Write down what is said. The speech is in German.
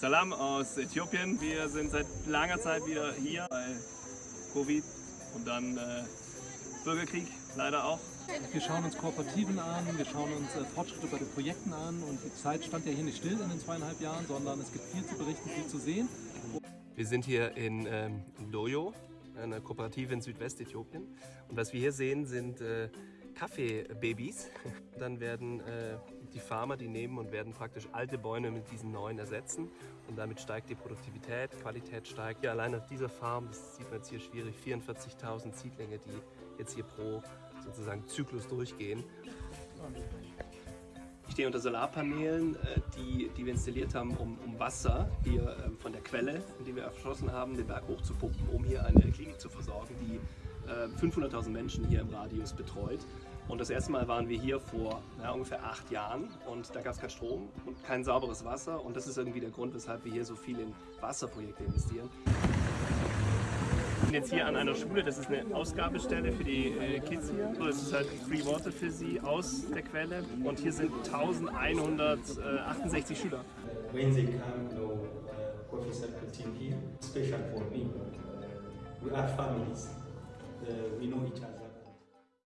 Salam aus Äthiopien. Wir sind seit langer Zeit wieder hier, weil Covid und dann äh, Bürgerkrieg leider auch. Wir schauen uns Kooperativen an, wir schauen uns äh, Fortschritte bei den Projekten an und die Zeit stand ja hier nicht still in den zweieinhalb Jahren, sondern es gibt viel zu berichten, viel zu sehen. Wir sind hier in ähm, Loyo, einer Kooperative in Südwestäthiopien. Und was wir hier sehen, sind äh, Kaffeebabys. Dann werden äh, die Farmer die nehmen und werden praktisch alte Bäume mit diesen neuen ersetzen. Und damit steigt die Produktivität, Qualität steigt. Ja, allein auf dieser Farm, das sieht man jetzt hier schwierig, 44.000 Siedlinge, die jetzt hier pro sozusagen Zyklus durchgehen. Ich stehe unter Solarpanelen, äh, die, die wir installiert haben, um, um Wasser hier ähm, von der Quelle, die wir erschlossen haben, den Berg hochzupumpen, um hier eine Klinik 500.000 äh, Menschen hier im Radius betreut. Und das erste Mal waren wir hier vor ja, ungefähr acht Jahren und da gab es keinen Strom und kein sauberes Wasser und das ist irgendwie der Grund, weshalb wir hier so viel in Wasserprojekte investieren. Wir sind jetzt hier an einer Schule, das ist eine Ausgabestelle für die äh, Kids hier. Das ist halt Free Water für sie aus der Quelle und hier sind 1168 Schüler. When they come to uh, coffee circle team here, special for me. We are families. Uh, we know each other.